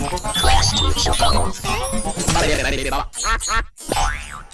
Class team shall follow.